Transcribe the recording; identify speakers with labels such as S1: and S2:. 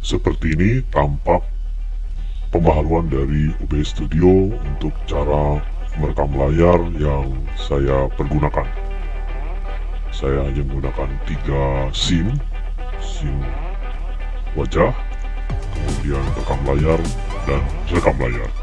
S1: Seperti ini tampak pembaharuan dari UB Studio untuk cara merekam layar yang saya pergunakan. Saya hanya menggunakan tiga SIM, SIM wajah, kemudian rekam layar, dan rekam layar.